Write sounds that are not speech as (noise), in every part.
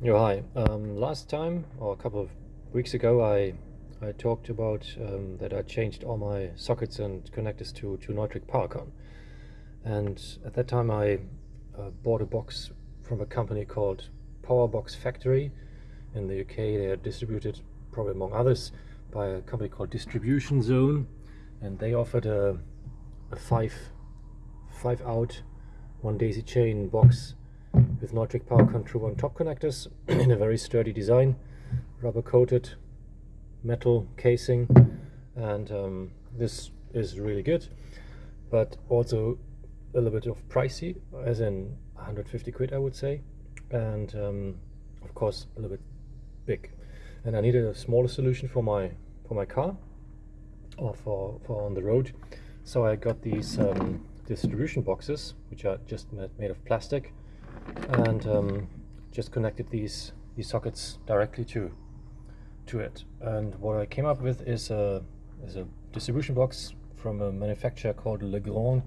Yeah, hi. Um, last time, or a couple of weeks ago, I I talked about um, that I changed all my sockets and connectors to, to Neutrik PowerCon. And at that time I uh, bought a box from a company called Powerbox Factory. In the UK they are distributed, probably among others, by a company called Distribution Zone. And they offered a, a five, five out, one daisy chain box with Neutrik PowerCon TRUE1 top connectors (clears throat) in a very sturdy design, rubber coated metal casing and um, this is really good but also a little bit of pricey as in 150 quid I would say and um, of course a little bit big. And I needed a smaller solution for my for my car or for, for on the road. So I got these um, distribution boxes which are just made of plastic and um, just connected these these sockets directly to to it. And what I came up with is a is a distribution box from a manufacturer called Legrand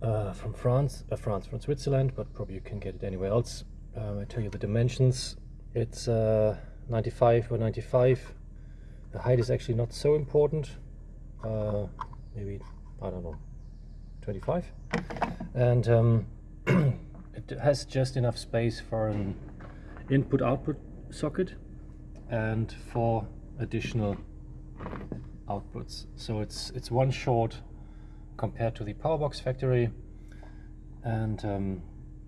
uh, from France uh, France from Switzerland but probably you can get it anywhere else. Um, I tell you the dimensions. It's uh, 95 by 95 the height is actually not so important. Uh, maybe I don't know 25 and um, (clears throat) it has just enough space for an input output socket and four additional outputs. So it's it's one short compared to the Powerbox factory. And um,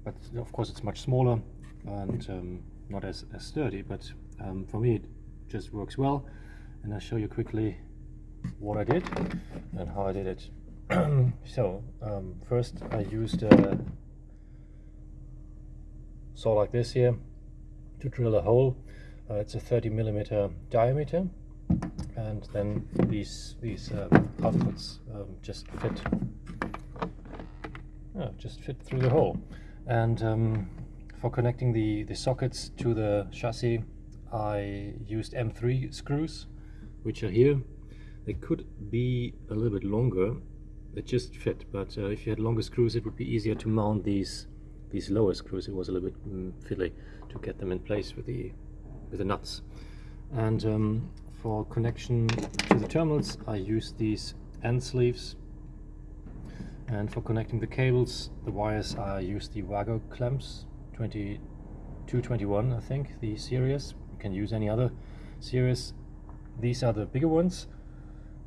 but of course it's much smaller and um, not as, as sturdy. But um, for me it just works well. And I'll show you quickly what I did and how I did it. (clears throat) So um, first I used a saw like this here to drill a hole. Uh, it's a 30 millimeter diameter and then these these uh, outputs um, just fit oh, just fit through the hole. And um, for connecting the the sockets to the chassis I used M3 screws which are here. They could be a little bit longer they just fit but uh, if you had longer screws it would be easier to mount these these lower screws it was a little bit mm, fiddly to get them in place with the with the nuts. And um, for connection to the terminals, I use these end sleeves. And for connecting the cables, the wires, I use the Wago clamps, 2221, I think, the series. You can use any other series. These are the bigger ones.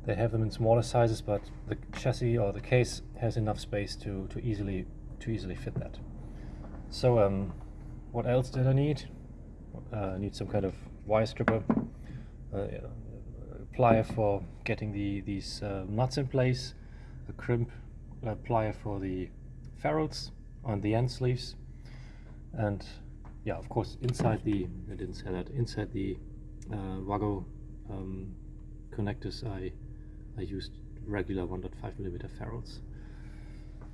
They have them in smaller sizes, but the chassis or the case has enough space to, to easily to easily fit that. So um, what else did I need? uh, need some kind of wire stripper, uh, plier for getting the these uh, nuts in place, a crimp uh, plier for the ferrules on the end sleeves, and yeah, of course, inside the I didn't say that inside the uh, Wago um, connectors, I I used regular 1.5 millimeter ferrules,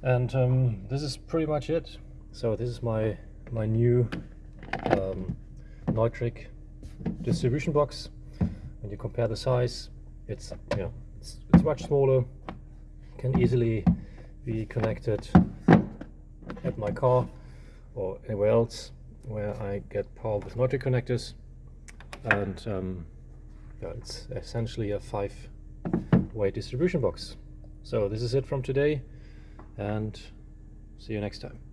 and um, this is pretty much it. So this is my my new um, Neutrik distribution box. When you compare the size, it's yeah, it's, it's much smaller. Can easily be connected at my car or anywhere else where I get power with Neutrik connectors. And um, yeah, it's essentially a five-way distribution box. So this is it from today, and see you next time.